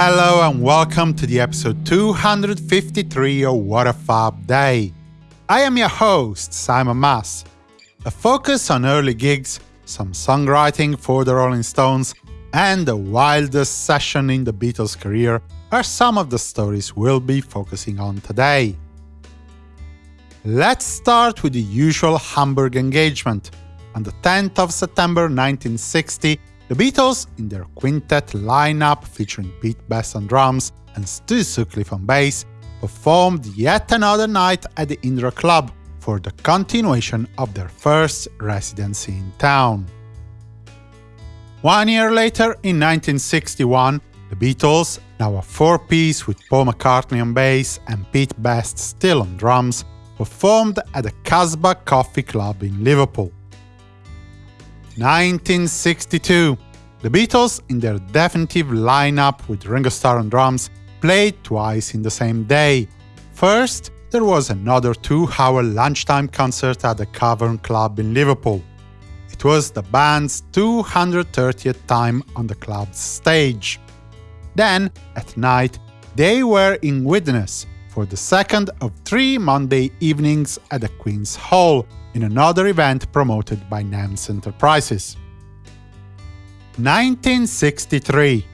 hello, and welcome to the episode 253 of What a Fab Day. I am your host, Simon Mas. A focus on early gigs, some songwriting for the Rolling Stones, and the wildest session in the Beatles' career are some of the stories we'll be focusing on today. Let's start with the usual Hamburg engagement. On the 10th of September 1960, the Beatles, in their quintet lineup featuring Pete Best on drums and Stu Sutcliffe on bass, performed yet another night at the Indra Club for the continuation of their first residency in town. One year later, in 1961, the Beatles, now a four-piece with Paul McCartney on bass and Pete Best still on drums, performed at the Casbah Coffee Club in Liverpool. 1962. The Beatles, in their definitive lineup with Ringo Starr on drums, played twice in the same day. First, there was another two-hour lunchtime concert at the Cavern Club in Liverpool. It was the band's 230th time on the club's stage. Then, at night, they were in Widnes for the second of three Monday evenings at the Queen's Hall, in another event promoted by NEMS Enterprises. 1963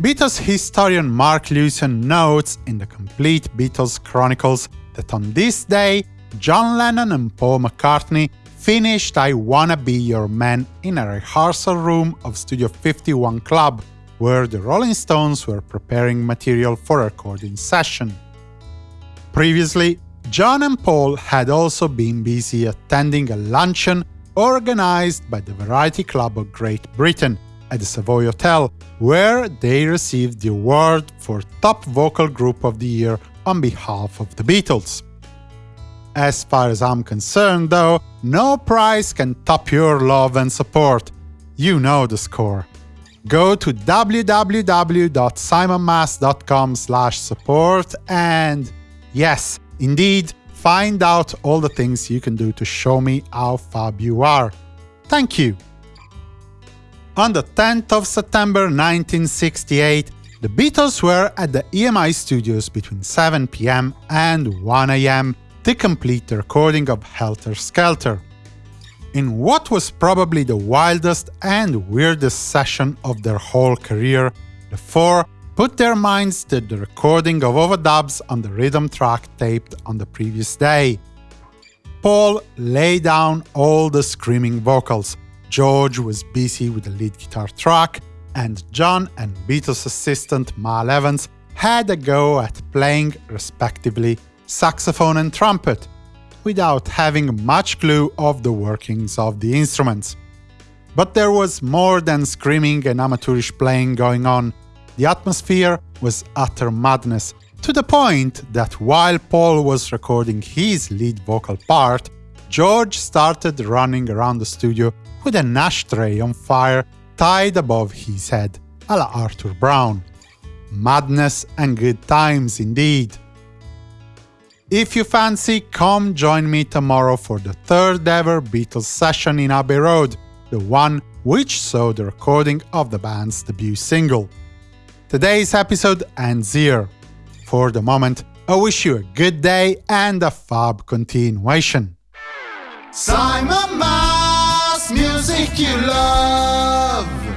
Beatles historian Mark Lewisohn notes in the Complete Beatles Chronicles that on this day, John Lennon and Paul McCartney finished I Wanna Be Your Man in a rehearsal room of Studio 51 Club, where the Rolling Stones were preparing material for a recording session. Previously, John and Paul had also been busy attending a luncheon organized by the Variety Club of Great Britain at the Savoy Hotel, where they received the award for Top Vocal Group of the Year on behalf of the Beatles. As far as I'm concerned, though, no prize can top your love and support. You know the score. Go to www.simonmas.com support and, yes, Indeed, find out all the things you can do to show me how fab you are. Thank you! On the 10th of September 1968, the Beatles were at the EMI studios between 7 pm and 1 am to complete the recording of Helter Skelter. In what was probably the wildest and weirdest session of their whole career, the four put their minds to the recording of overdubs on the rhythm track taped on the previous day. Paul laid down all the screaming vocals, George was busy with the lead guitar track, and John and Beatles assistant Mal Evans had a go at playing, respectively, saxophone and trumpet, without having much clue of the workings of the instruments. But there was more than screaming and amateurish playing going on, the atmosphere was utter madness, to the point that while Paul was recording his lead vocal part, George started running around the studio with an ashtray on fire tied above his head, a la Arthur Brown. Madness and good times indeed. If you fancy, come join me tomorrow for the third ever Beatles session in Abbey Road, the one which saw the recording of the band's debut single. Today's episode ends here. For the moment, I wish you a good day and a fab continuation. Simon Mas, music you love.